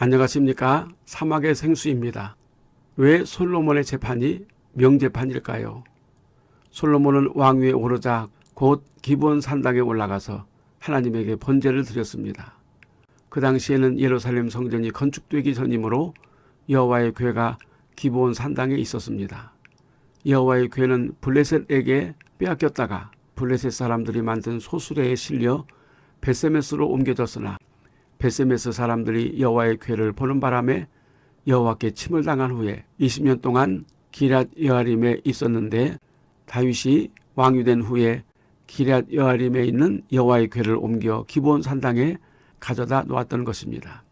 안녕하십니까 사막의 생수입니다. 왜 솔로몬의 재판이 명재판일까요? 솔로몬은 왕위에 오르자 곧 기본 산당에 올라가서 하나님에게 번제를 드렸습니다. 그 당시에는 예루살렘 성전이 건축되기 전이므로 여호와의 궤가 기본 산당에 있었습니다. 여호와의 궤는 블레셋에게 빼앗겼다가 블레셋 사람들이 만든 소수레에 실려 베세메스로 옮겨졌으나 베세메스 사람들이 여호와의 궤를 보는 바람에 여호와께 침을 당한 후에 20년 동안 기랏 여아림에 있었는데 다윗이 왕이 된 후에 기랏 여아림에 있는 여호와의 궤를 옮겨 기본 산당에 가져다 놓았던 것입니다.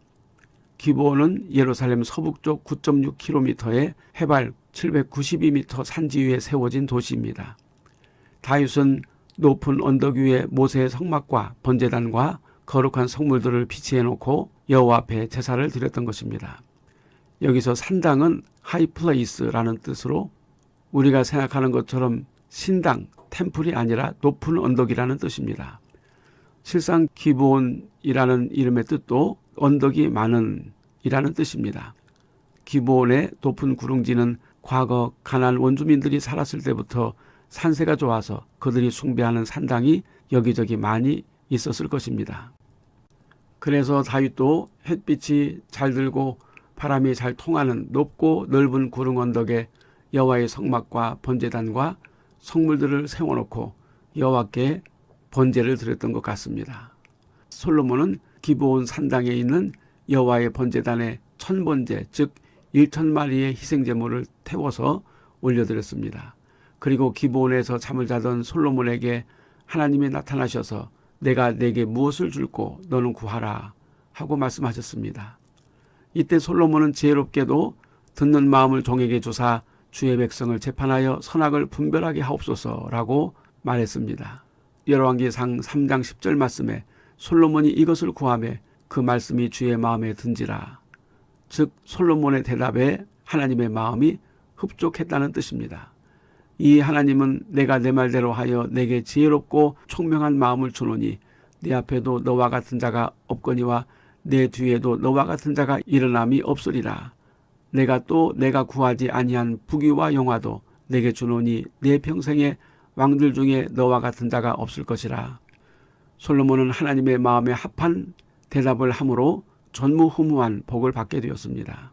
기본은 예루살렘 서북쪽 9.6km의 해발 792m 산지 위에 세워진 도시입니다. 다윗은 높은 언덕 위에 모세의 성막과 번제단과 거룩한 성물들을 비치해 놓고 여호와 앞에 제사를 드렸던 것입니다. 여기서 산당은 하이플레이스라는 뜻으로 우리가 생각하는 것처럼 신당, 템플이 아니라 높은 언덕이라는 뜻입니다. 실상 기본이라는 이름의 뜻도 언덕이 많은 이라는 뜻입니다. 기본의 높은 구릉지는 과거 가난 원주민들이 살았을 때부터 산세가 좋아서 그들이 숭배하는 산당이 여기저기 많이 있었을 것입니다. 그래서 다윗도 햇빛이 잘 들고 바람이 잘 통하는 높고 넓은 구릉 언덕에 여호와의 성막과 번제단과 성물들을 세워놓고 여호와께 번제를 드렸던 것 같습니다. 솔로몬은 기브온 산당에 있는 여호와의 번제단에 천번제 즉 1천 마리의 희생제물을 태워서 올려드렸습니다. 그리고 기브온에서 잠을 자던 솔로몬에게 하나님이 나타나셔서 내가 내게 무엇을 줄고 너는 구하라 하고 말씀하셨습니다. 이때 솔로몬은 지혜롭게도 듣는 마음을 종에게 주사 주의 백성을 재판하여 선악을 분별하게 하옵소서라고 말했습니다. 열왕기상 3장 10절 말씀에 솔로몬이 이것을 구하며 그 말씀이 주의 마음에 든지라. 즉 솔로몬의 대답에 하나님의 마음이 흡족했다는 뜻입니다. 이 하나님은 내가 내 말대로 하여 내게 지혜롭고 총명한 마음을 주노니 내 앞에도 너와 같은 자가 없거니와 내 뒤에도 너와 같은 자가 일어남이 없으리라. 내가 또 내가 구하지 아니한 부귀와 영화도 내게 주노니 내 평생에 왕들 중에 너와 같은 자가 없을 것이라. 솔로몬은 하나님의 마음에 합한 대답을 함으로 전무후무한 복을 받게 되었습니다.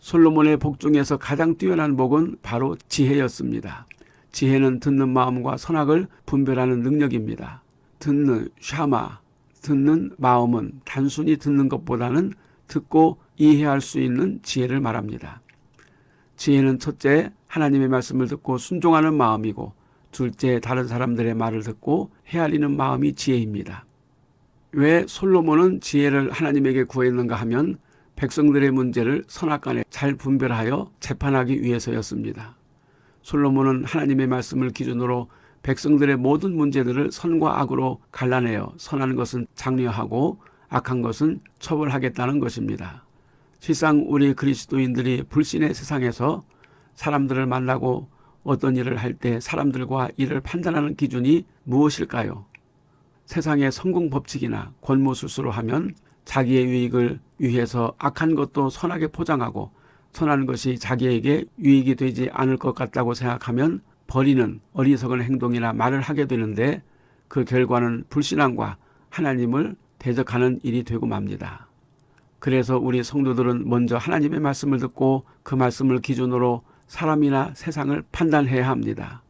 솔로몬의 복 중에서 가장 뛰어난 복은 바로 지혜였습니다. 지혜는 듣는 마음과 선악을 분별하는 능력입니다. 듣는 샤마, 듣는 마음은 단순히 듣는 것보다는 듣고 이해할 수 있는 지혜를 말합니다. 지혜는 첫째 하나님의 말씀을 듣고 순종하는 마음이고 둘째 다른 사람들의 말을 듣고 헤아리는 마음이 지혜입니다. 왜 솔로몬은 지혜를 하나님에게 구했는가 하면 백성들의 문제를 선악간에 잘 분별하여 재판하기 위해서였습니다. 솔로몬은 하나님의 말씀을 기준으로 백성들의 모든 문제들을 선과 악으로 갈라내어 선한 것은 장려하고 악한 것은 처벌하겠다는 것입니다. 실상 우리 그리스도인들이 불신의 세상에서 사람들을 만나고 어떤 일을 할 때 사람들과 일을 판단하는 기준이 무엇일까요? 세상의 성공 법칙이나 권모술수로 하면 자기의 유익을 위해서 악한 것도 선하게 포장하고 선한 것이 자기에게 유익이 되지 않을 것 같다고 생각하면 버리는 어리석은 행동이나 말을 하게 되는데 그 결과는 불신앙과 하나님을 대적하는 일이 되고 맙니다. 그래서 우리 성도들은 먼저 하나님의 말씀을 듣고 그 말씀을 기준으로 사람이나 세상을 판단해야 합니다.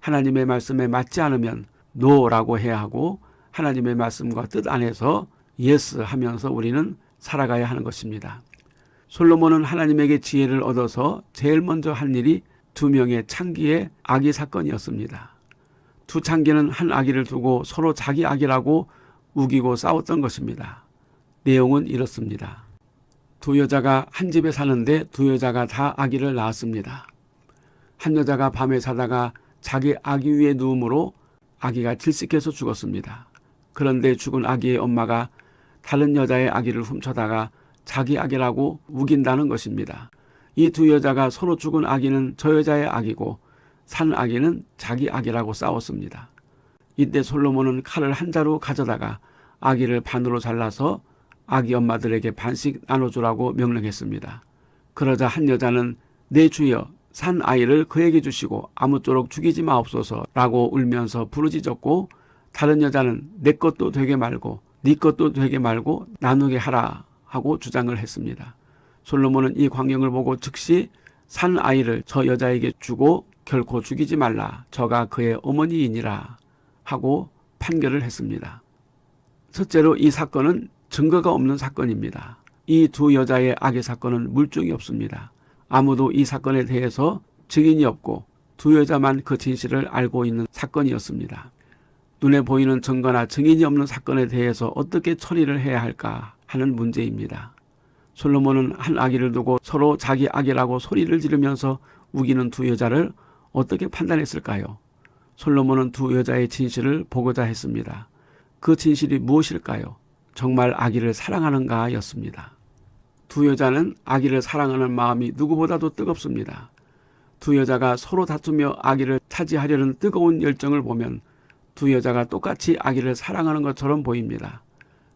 하나님의 말씀에 맞지 않으면 no라고 해야 하고 하나님의 말씀과 뜻 안에서 yes 하면서 우리는 살아가야 하는 것입니다. 솔로몬은 하나님에게 지혜를 얻어서 제일 먼저 한 일이 두 명의 창기의 아기 사건이었습니다. 두 창기는 한 아기를 두고 서로 자기 아기라고 우기고 싸웠던 것입니다. 내용은 이렇습니다. 두 여자가 한 집에 사는데 두 여자가 다 아기를 낳았습니다. 한 여자가 밤에 자다가 자기 아기 위에 누움으로 아기가 질식해서 죽었습니다. 그런데 죽은 아기의 엄마가 다른 여자의 아기를 훔쳐다가 자기 아기라고 우긴다는 것입니다. 이 두 여자가 서로 죽은 아기는 저 여자의 아기고 산 아기는 자기 아기라고 싸웠습니다. 이때 솔로몬은 칼을 한 자루 가져다가 아기를 반으로 잘라서 아기 엄마들에게 반씩 나눠주라고 명령했습니다. 그러자 한 여자는 내 주여 산 아이를 그에게 주시고 아무쪼록 죽이지 마옵소서라고 울면서 부르짖었고 다른 여자는 내 것도 되게 말고 네 것도 되게 말고 나누게 하라 하고 주장을 했습니다. 솔로몬은 이 광경을 보고 즉시 산 아이를 저 여자에게 주고 결코 죽이지 말라 저가 그의 어머니이니라 하고 판결을 했습니다. 첫째로 이 사건은 증거가 없는 사건입니다. 이 두 여자의 악의 사건은 물증이 없습니다. 아무도 이 사건에 대해서 증인이 없고 두 여자만 그 진실을 알고 있는 사건이었습니다. 눈에 보이는 증거나 증인이 없는 사건에 대해서 어떻게 처리를 해야 할까 하는 문제입니다. 솔로몬은 한 아기를 두고 서로 자기 아기라고 소리를 지르면서 우기는 두 여자를 어떻게 판단했을까요? 솔로몬은 두 여자의 진실을 보고자 했습니다. 그 진실이 무엇일까요? 정말 아기를 사랑하는가 였습니다. 두 여자는 아기를 사랑하는 마음이 누구보다도 뜨겁습니다. 두 여자가 서로 다투며 아기를 차지하려는 뜨거운 열정을 보면 두 여자가 똑같이 아기를 사랑하는 것처럼 보입니다.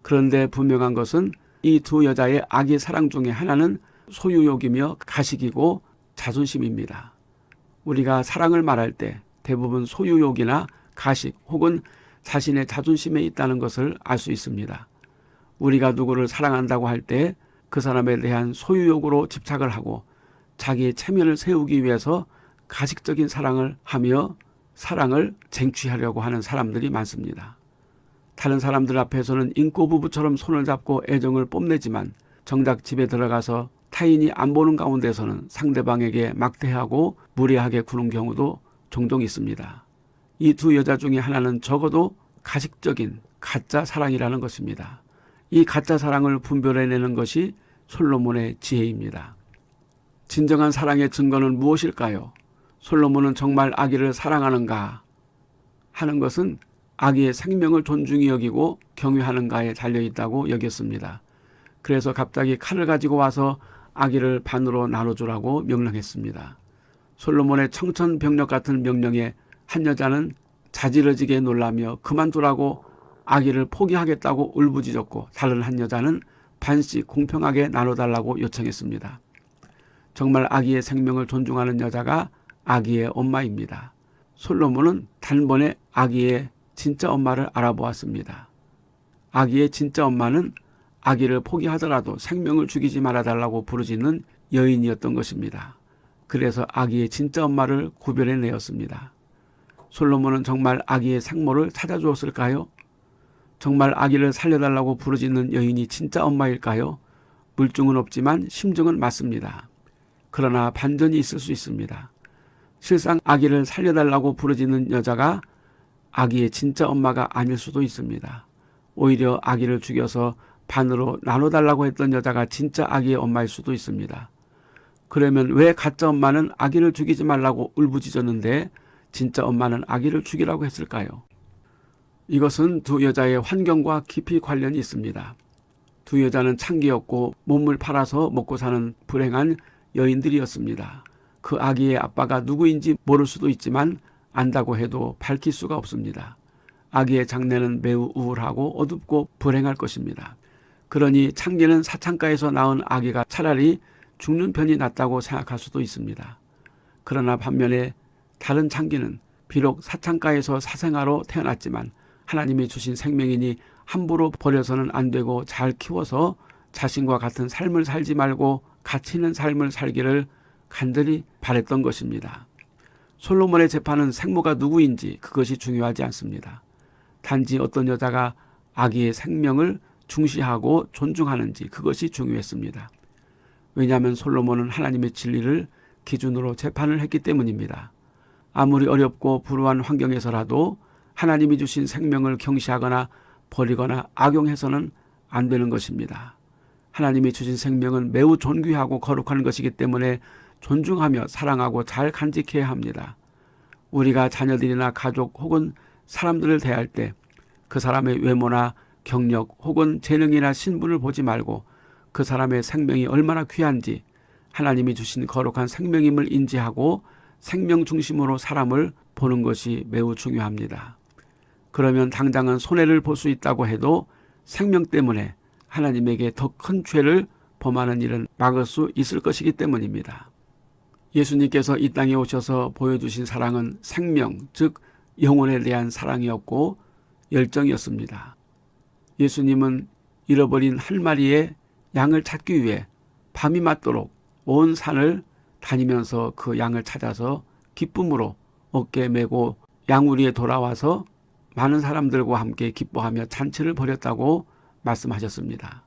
그런데 분명한 것은 이 두 여자의 아기 사랑 중에 하나는 소유욕이며 가식이고 자존심입니다. 우리가 사랑을 말할 때 대부분 소유욕이나 가식 혹은 자신의 자존심에 있다는 것을 알 수 있습니다. 우리가 누구를 사랑한다고 할 때 그 사람에 대한 소유욕으로 집착을 하고 자기의 체면을 세우기 위해서 가식적인 사랑을 하며 사랑을 쟁취하려고 하는 사람들이 많습니다. 다른 사람들 앞에서는 인꼬 부부처럼 손을 잡고 애정을 뽐내지만 정작 집에 들어가서 타인이 안 보는 가운데서는 상대방에게 막대하고 무례하게 구는 경우도 종종 있습니다. 이 두 여자 중에 하나는 적어도 가식적인 가짜 사랑이라는 것입니다. 이 가짜 사랑을 분별해내는 것이 솔로몬의 지혜입니다. 진정한 사랑의 증거는 무엇일까요? 솔로몬은 정말 아기를 사랑하는가 하는 것은 아기의 생명을 존중히 여기고 경유하는가에 달려있다고 여겼습니다. 그래서 갑자기 칼을 가지고 와서 아기를 반으로 나눠주라고 명령했습니다. 솔로몬의 청천벽력 같은 명령에 한 여자는 자지러지게 놀라며 그만두라고 아기를 포기하겠다고 울부짖었고 다른 한 여자는 반씩 공평하게 나눠달라고 요청했습니다. 정말 아기의 생명을 존중하는 여자가 아기의 엄마입니다. 솔로몬은 단번에 아기의 진짜 엄마를 알아보았습니다. 아기의 진짜 엄마는 아기를 포기하더라도 생명을 죽이지 말아달라고 부르짖는 여인이었던 것입니다. 그래서 아기의 진짜 엄마를 구별해내었습니다. 솔로몬은 정말 아기의 생모를 찾아주었을까요? 정말 아기를 살려달라고 부르짖는 여인이 진짜 엄마일까요? 물증은 없지만 심증은 맞습니다. 그러나 반전이 있을 수 있습니다. 실상 아기를 살려달라고 부르짖는 여자가 아기의 진짜 엄마가 아닐 수도 있습니다. 오히려 아기를 죽여서 반으로 나눠달라고 했던 여자가 진짜 아기의 엄마일 수도 있습니다. 그러면 왜 가짜 엄마는 아기를 죽이지 말라고 울부짖었는데 진짜 엄마는 아기를 죽이라고 했을까요? 이것은 두 여자의 환경과 깊이 관련이 있습니다. 두 여자는 창기였고 몸을 팔아서 먹고 사는 불행한 여인들이었습니다. 그 아기의 아빠가 누구인지 모를 수도 있지만 안다고 해도 밝힐 수가 없습니다. 아기의 장래는 매우 우울하고 어둡고 불행할 것입니다. 그러니 창기는 사창가에서 낳은 아기가 차라리 죽는 편이 낫다고 생각할 수도 있습니다. 그러나 반면에 다른 창기는 비록 사창가에서 사생아로 태어났지만 하나님이 주신 생명이니 함부로 버려서는 안 되고 잘 키워서 자신과 같은 삶을 살지 말고 가치 있는 삶을 살기를 간절히 바랬던 것입니다. 솔로몬의 재판은 생모가 누구인지 그것이 중요하지 않습니다. 단지 어떤 여자가 아기의 생명을 중시하고 존중하는지 그것이 중요했습니다. 왜냐하면 솔로몬은 하나님의 진리를 기준으로 재판을 했기 때문입니다. 아무리 어렵고 불우한 환경에서라도 하나님이 주신 생명을 경시하거나 버리거나 악용해서는 안 되는 것입니다. 하나님이 주신 생명은 매우 존귀하고 거룩한 것이기 때문에 존중하며 사랑하고 잘 간직해야 합니다. 우리가 자녀들이나 가족 혹은 사람들을 대할 때 그 사람의 외모나 경력 혹은 재능이나 신분을 보지 말고 그 사람의 생명이 얼마나 귀한지 하나님이 주신 거룩한 생명임을 인지하고 생명 중심으로 사람을 보는 것이 매우 중요합니다. 그러면 당장은 손해를 볼 수 있다고 해도 생명 때문에 하나님에게 더 큰 죄를 범하는 일은 막을 수 있을 것이기 때문입니다. 예수님께서 이 땅에 오셔서 보여주신 사랑은 생명, 즉 영혼에 대한 사랑이었고 열정이었습니다. 예수님은 잃어버린 한 마리의 양을 찾기 위해 밤이 맞도록 온 산을 다니면서 그 양을 찾아서 기쁨으로 어깨에 메고 양우리에 돌아와서 많은 사람들과 함께 기뻐하며 잔치를 벌였다고 말씀하셨습니다.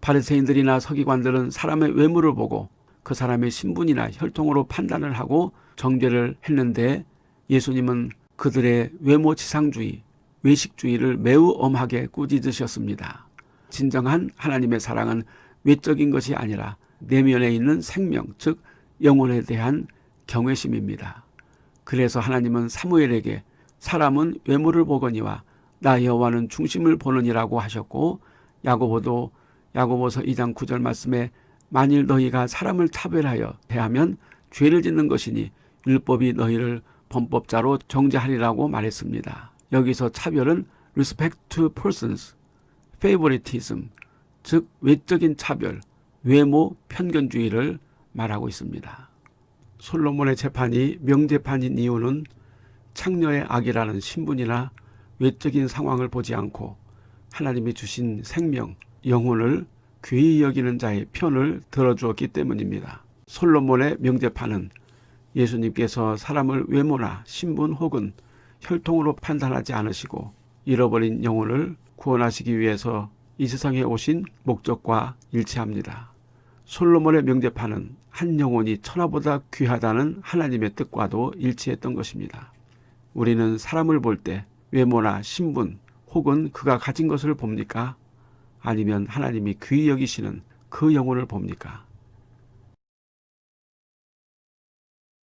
바리새인들이나 서기관들은 사람의 외모를 보고 그 사람의 신분이나 혈통으로 판단을 하고 정죄를 했는데 예수님은 그들의 외모 지상주의, 외식주의를 매우 엄하게 꾸짖으셨습니다. 진정한 하나님의 사랑은 외적인 것이 아니라 내면에 있는 생명, 즉 영혼에 대한 경외심입니다. 그래서 하나님은 사무엘에게 사람은 외모를 보거니와 나 여호와는 중심을 보느니라고 하셨고 야고보도 야고보서 2장 9절 말씀에 만일 너희가 사람을 차별하여 대하면 죄를 짓는 것이니 율법이 너희를 범법자로 정죄하리라고 말했습니다. 여기서 차별은 respect to persons, favoritism, 즉 외적인 차별, 외모 편견주의를 말하고 있습니다. 솔로몬의 재판이 명재판인 이유는 창녀의 악이라는 신분이나 외적인 상황을 보지 않고 하나님이 주신 생명, 영혼을 귀히 여기는 자의 편을 들어주었기 때문입니다. 솔로몬의 명제판은 예수님께서 사람을 외모나 신분 혹은 혈통으로 판단하지 않으시고 잃어버린 영혼을 구원하시기 위해서 이 세상에 오신 목적과 일치합니다. 솔로몬의 명제판은 한 영혼이 천하보다 귀하다는 하나님의 뜻과도 일치했던 것입니다. 우리는 사람을 볼 때 외모나 신분 혹은 그가 가진 것을 봅니까? 아니면 하나님이 귀히 여기시는 그 영혼을 봅니까?